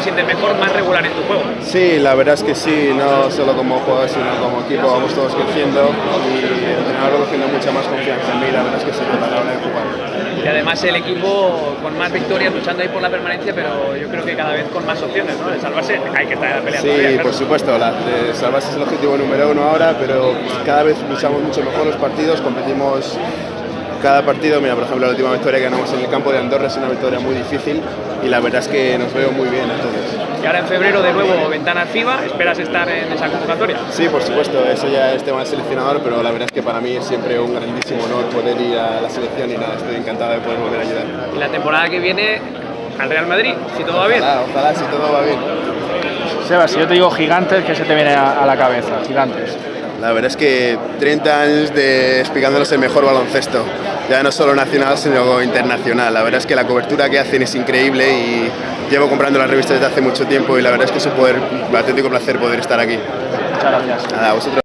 te sientes mejor, más regular en tu juego. Sí, la verdad es que sí, no solo como jugador, sino como equipo, vamos todos creciendo y el entrenador cogiendo mucha más confianza en mí, la verdad es que sí, a la hora de jugar. Y además el equipo con más victorias, luchando ahí por la permanencia, pero yo creo que cada vez con más opciones, ¿no? De salvarse, hay que estar peleando. Sí, todavía, claro. por supuesto, la, de salvarse es el objetivo número uno ahora, pero cada vez luchamos mucho mejor los partidos, competimos cada partido, mira, por ejemplo, la última victoria que ganamos en el campo de Andorra es una victoria muy difícil y la verdad es que nos veo muy bien entonces. Y ahora en febrero de nuevo ventana FIBA, ¿esperas estar en esa convocatoria? Sí, por supuesto, eso ya es tema del seleccionador, pero la verdad es que para mí es siempre un grandísimo honor poder ir a la selección y nada, estoy encantado de poder volver a ayudar. Y la temporada que viene al Real Madrid, si todo va bien. Ojalá, ojalá si todo va bien. Sebas, si yo te digo gigantes, ¿qué se te viene a, a la cabeza? Gigantes. La verdad es que 30 años de explicándonos el mejor baloncesto, ya no solo nacional sino internacional. La verdad es que la cobertura que hacen es increíble y llevo comprando las revistas desde hace mucho tiempo y la verdad es que es un poder, un auténtico placer poder estar aquí. Muchas gracias. Nada, a vosotros.